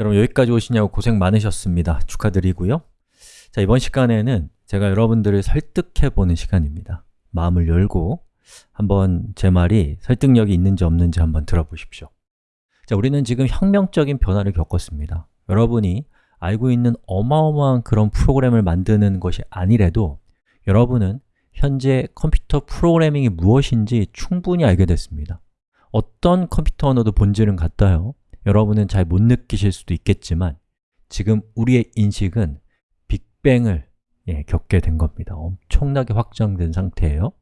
여러분 여기까지 오시냐고 고생 많으셨습니다. 축하드리고요. 자, 이번 시간에는 제가 여러분들을 설득해보는 시간입니다. 마음을 열고 한번 제 말이 설득력이 있는지 없는지 한번 들어보십시오. 자, 우리는 지금 혁명적인 변화를 겪었습니다. 여러분이 알고 있는 어마어마한 그런 프로그램을 만드는 것이 아니래도 여러분은 현재 컴퓨터 프로그래밍이 무엇인지 충분히 알게 됐습니다. 어떤 컴퓨터 언어도 본질은 같아요. 여러분은 잘 못 느끼실 수도 있겠지만 지금 우리의 인식은 빅뱅을 예, 겪게 된 겁니다. 엄청나게 확장된 상태예요.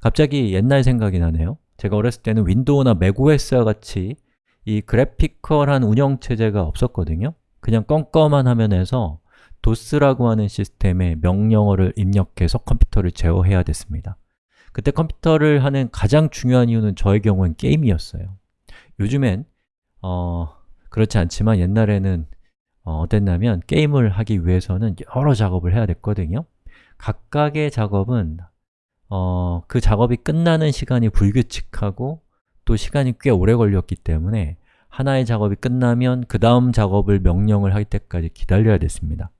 갑자기 옛날 생각이 나네요. 제가 어렸을 때는 윈도우나 맥OS와 같이 이 그래피컬한 운영체제가 없었거든요. 그냥 껌껌한 화면에서 도스라고 하는 시스템의 명령어를 입력해서 컴퓨터를 제어해야 됐습니다. 그때 컴퓨터를 하는 가장 중요한 이유는 저의 경우는 게임이었어요. 요즘엔 어, 그렇지 않지만 옛날에는 어, 어땠냐면 게임을 하기 위해서는 여러 작업을 해야 됐거든요. 각각의 작업은 어, 그 작업이 끝나는 시간이 불규칙하고 또 시간이 꽤 오래 걸렸기 때문에 하나의 작업이 끝나면 그 다음 작업을 명령을 할 때까지 기다려야 됐습니다.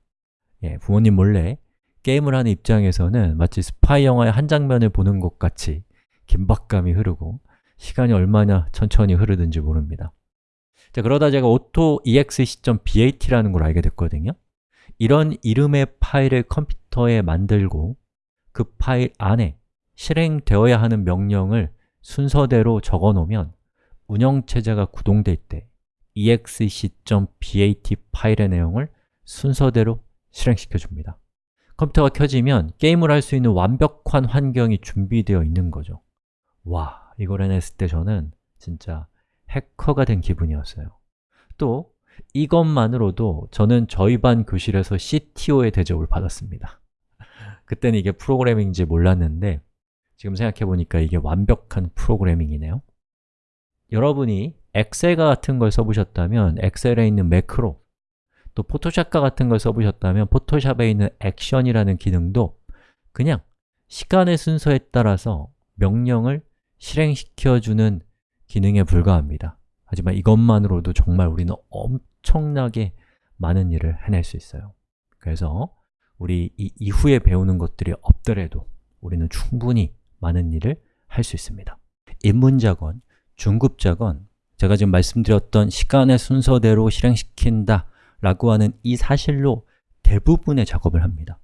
예, 부모님 몰래 게임을 하는 입장에서는 마치 스파이 영화의 한 장면을 보는 것 같이 긴박감이 흐르고 시간이 얼마나 천천히 흐르든지 모릅니다. 자, 그러다 제가 auto.exe.bat라는 걸 알게 됐거든요. 이런 이름의 파일을 컴퓨터에 만들고 그 파일 안에 실행되어야 하는 명령을 순서대로 적어 놓으면 운영체제가 구동될 때 exe.bat 파일의 내용을 순서대로 실행시켜 줍니다. 컴퓨터가 켜지면 게임을 할 수 있는 완벽한 환경이 준비되어 있는 거죠. 와, 이걸 해냈을 때 저는 진짜 해커가 된 기분이었어요. 또 이것만으로도 저는 저희 반 교실에서 CTO의 대접을 받았습니다. 그때는 이게 프로그래밍인지 몰랐는데 지금 생각해보니까 이게 완벽한 프로그래밍이네요. 여러분이 엑셀과 같은 걸 써보셨다면 엑셀에 있는 매크로 또 포토샵과 같은 걸 써보셨다면 포토샵에 있는 액션이라는 기능도 그냥 시간의 순서에 따라서 명령을 실행시켜주는 기능에 불과합니다. 하지만 이것만으로도 정말 우리는 엄청나게 많은 일을 해낼 수 있어요. 그래서 우리 이 이후에 배우는 것들이 없더라도 우리는 충분히 많은 일을 할 수 있습니다. 입문자건, 중급자건 제가 지금 말씀드렸던 시간의 순서대로 실행시킨다 라고 하는 이 사실로 대부분의 작업을 합니다.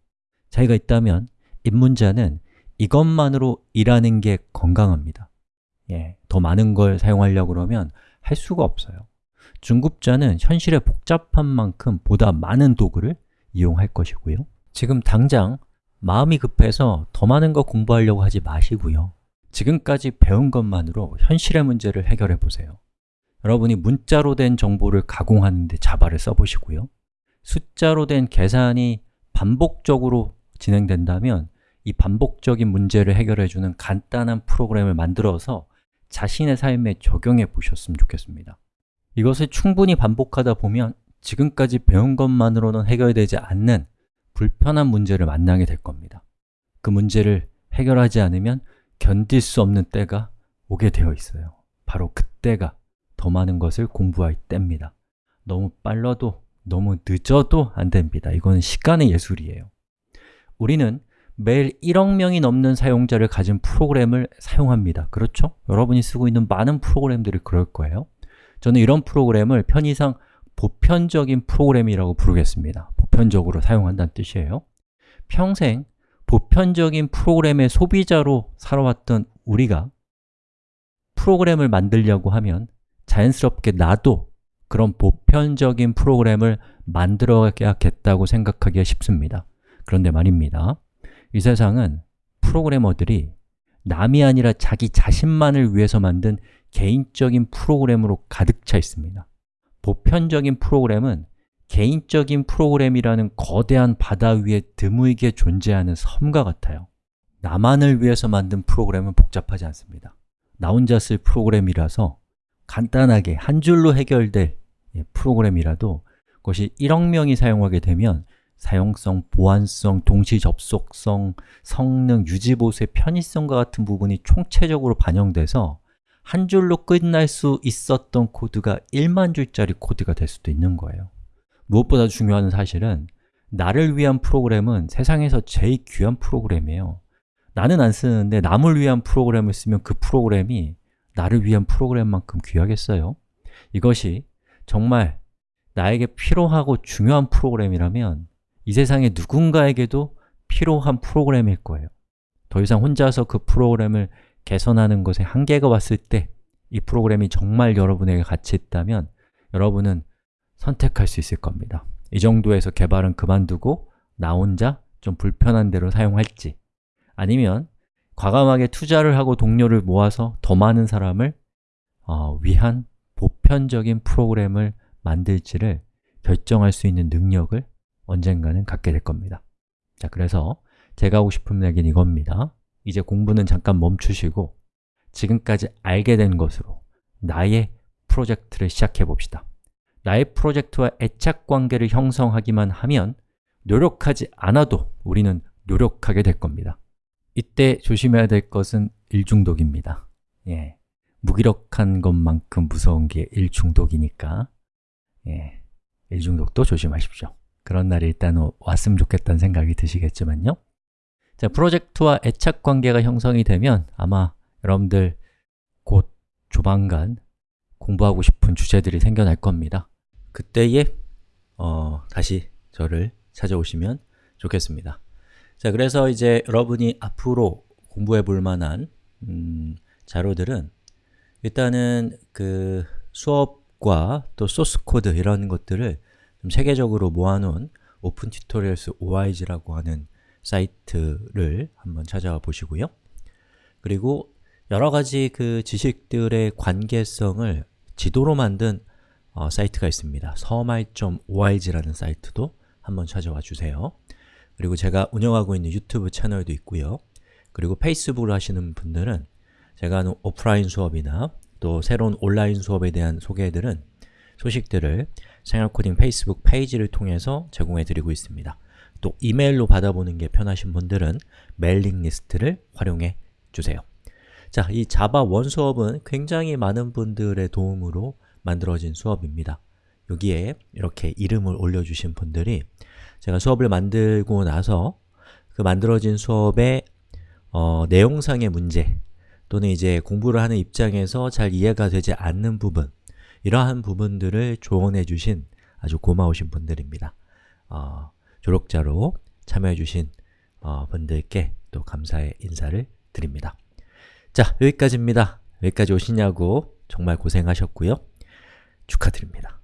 자기가 있다면 입문자는 이것만으로 일하는 게 건강합니다. 예, 더 많은 걸 사용하려고 그러면 할 수가 없어요. 중급자는 현실의 복잡한 만큼 보다 많은 도구를 이용할 것이고요. 지금 당장 마음이 급해서 더 많은 거 공부하려고 하지 마시고요. 지금까지 배운 것만으로 현실의 문제를 해결해 보세요. 여러분이 문자로 된 정보를 가공하는 데 자바를 써보시고요. 숫자로 된 계산이 반복적으로 진행된다면 이 반복적인 문제를 해결해주는 간단한 프로그램을 만들어서 자신의 삶에 적용해 보셨으면 좋겠습니다. 이것을 충분히 반복하다 보면 지금까지 배운 것만으로는 해결되지 않는 불편한 문제를 만나게 될 겁니다. 그 문제를 해결하지 않으면 견딜 수 없는 때가 오게 되어 있어요. 바로 그때가 더 많은 것을 공부할 때입니다. 너무 빨라도 너무 늦어도 안 됩니다. 이건 시간의 예술이에요. 우리는 매일 1억 명이 넘는 사용자를 가진 프로그램을 사용합니다. 그렇죠? 여러분이 쓰고 있는 많은 프로그램들이 그럴 거예요. 저는 이런 프로그램을 편의상 보편적인 프로그램이라고 부르겠습니다. 보편적으로 사용한다는 뜻이에요. 평생 보편적인 프로그램의 소비자로 살아왔던 우리가 프로그램을 만들려고 하면 자연스럽게 나도 그런 보편적인 프로그램을 만들어야겠다고 생각하기가 쉽습니다. 그런데 말입니다. 이 세상은 프로그래머들이 남이 아니라 자기 자신만을 위해서 만든 개인적인 프로그램으로 가득 차 있습니다. 보편적인 프로그램은 개인적인 프로그램이라는 거대한 바다 위에 드물게 존재하는 섬과 같아요. 나만을 위해서 만든 프로그램은 복잡하지 않습니다. 나 혼자 쓸 프로그램이라서 간단하게 한 줄로 해결될 예, 프로그램이라도 그것이 1억 명이 사용하게 되면 사용성, 보안성, 동시 접속성, 성능, 유지보수의 편의성과 같은 부분이 총체적으로 반영돼서 한 줄로 끝날 수 있었던 코드가 1만 줄짜리 코드가 될 수도 있는 거예요 무엇보다 중요한 사실은 나를 위한 프로그램은 세상에서 제일 귀한 프로그램이에요 나는 안 쓰는데 남을 위한 프로그램을 쓰면 그 프로그램이 나를 위한 프로그램만큼 귀하겠어요? 이것이 정말 나에게 필요하고 중요한 프로그램이라면 이 세상에 누군가에게도 필요한 프로그램일 거예요. 더 이상 혼자서 그 프로그램을 개선하는 것에 한계가 왔을 때 이 프로그램이 정말 여러분에게 가치 있다면 여러분은 선택할 수 있을 겁니다. 이 정도에서 개발은 그만두고 나 혼자 좀 불편한 대로 사용할지 아니면 과감하게 투자를 하고 동료를 모아서 더 많은 사람을 어, 위한 보편적인 프로그램을 만들지를 결정할 수 있는 능력을 언젠가는 갖게 될 겁니다. 자, 그래서 제가 하고 싶은 얘기는 이겁니다. 이제 공부는 잠깐 멈추시고 지금까지 알게 된 것으로 나의 프로젝트를 시작해 봅시다. 나의 프로젝트와 애착 관계를 형성하기만 하면 노력하지 않아도 우리는 노력하게 될 겁니다. 이때 조심해야 될 것은 일중독입니다. 예, 무기력한 것만큼 무서운 게 일중독이니까. 예, 일중독도 조심하십시오 그런 날이 일단 왔으면 좋겠다는 생각이 드시겠지만요. 자, 프로젝트와 애착 관계가 형성이 되면 아마 여러분들 곧 조만간 공부하고 싶은 주제들이 생겨날 겁니다. 그때에 어, 다시 저를 찾아오시면 좋겠습니다. 자, 그래서 이제 여러분이 앞으로 공부해 볼 만한 음, 자료들은 일단은 그 수업과 또 소스 코드 이런 것들을 좀 세계적으로 모아놓은 opentutorials.org라고 하는 사이트를 한번 찾아와 보시고요. 그리고 여러 가지 그 지식들의 관계성을 지도로 만든 어, 사이트가 있습니다. 서말.org라는 사이트도 한번 찾아와 주세요. 그리고 제가 운영하고 있는 유튜브 채널도 있고요. 그리고 페이스북을 하시는 분들은 제가 하는 오프라인 수업이나 또 새로운 온라인 수업에 대한 소개들은 소식들을 생활코딩 페이스북 페이지를 통해서 제공해 드리고 있습니다. 또 이메일로 받아보는 게 편하신 분들은 mailing list를 활용해 주세요. 자, 이 자바 원 수업은 굉장히 많은 분들의 도움으로 만들어진 수업입니다. 여기에 이렇게 이름을 올려주신 분들이 제가 수업을 만들고 나서 그 만들어진 수업의 어, 내용상의 문제 또는 이제 공부를 하는 입장에서 잘 이해가 되지 않는 부분 이러한 부분들을 조언해 주신 아주 고마우신 분들입니다. 어, 조력자로 참여해 주신 어, 분들께 또 감사의 인사를 드립니다. 자, 여기까지입니다. 여기까지 오시냐고 정말 고생하셨고요. 축하드립니다